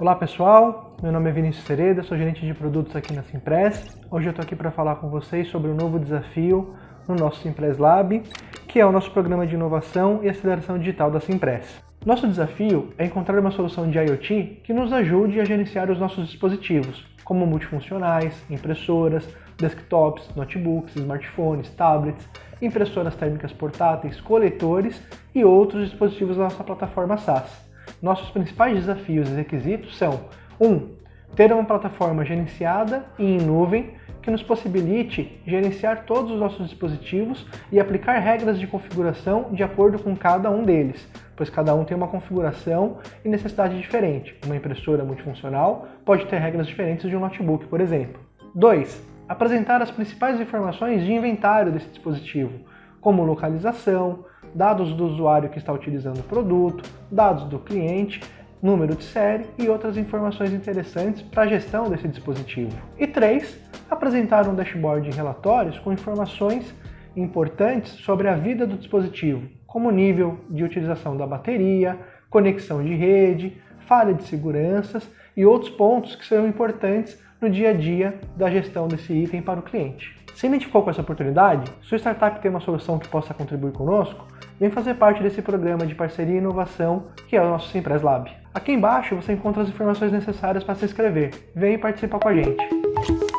Olá pessoal, meu nome é Vinícius Sereda, sou gerente de produtos aqui na Simpress. Hoje eu estou aqui para falar com vocês sobre um novo desafio no nosso Simpress Lab, que é o nosso programa de inovação e aceleração digital da Simpress. Nosso desafio é encontrar uma solução de IoT que nos ajude a gerenciar os nossos dispositivos, como multifuncionais, impressoras, desktops, notebooks, smartphones, tablets, impressoras térmicas portáteis, coletores e outros dispositivos da nossa plataforma SaaS. Nossos principais desafios e requisitos são 1. Um, ter uma plataforma gerenciada e em nuvem que nos possibilite gerenciar todos os nossos dispositivos e aplicar regras de configuração de acordo com cada um deles, pois cada um tem uma configuração e necessidade diferente. Uma impressora multifuncional pode ter regras diferentes de um notebook, por exemplo. 2 apresentar as principais informações de inventário desse dispositivo, como localização, dados do usuário que está utilizando o produto, dados do cliente, número de série e outras informações interessantes para a gestão desse dispositivo. E 3. Apresentar um dashboard de relatórios com informações importantes sobre a vida do dispositivo, como nível de utilização da bateria, conexão de rede, falha de seguranças e outros pontos que serão importantes no dia a dia da gestão desse item para o cliente. Se identificou com essa oportunidade, sua startup tem uma solução que possa contribuir conosco, vem fazer parte desse programa de parceria e inovação que é o nosso Simpress Lab. Aqui embaixo você encontra as informações necessárias para se inscrever. Vem participar com a gente.